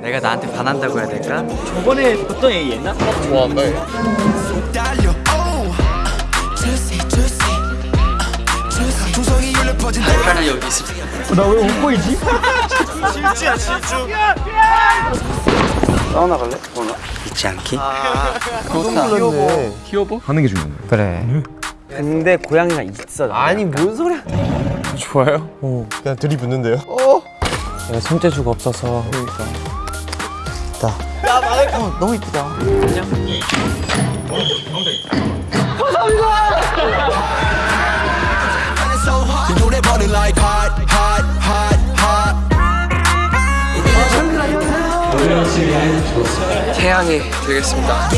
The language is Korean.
내가 나한테 반한다고 해야 될까? 저번에 어떤 얘기 했나? 좋아한다 얘. 달려 오 주세 주세 주세 조성이 울려 퍼진 하나 여기 있습니다. 나왜 웃고 있지? 사우나 갈래? 오늘 있지 않기? 히어보? 하는 게 중요한 거야. 그래. 근데 고양이가 있어. 아니 뭔 소리야? 좋아요? 그냥 들이붓는데요. 내가 손재주가 없어서. 그러니까. 있다. 야, 말해. 어, 너무 이쁘다. hot hot 태양이 되겠습니다.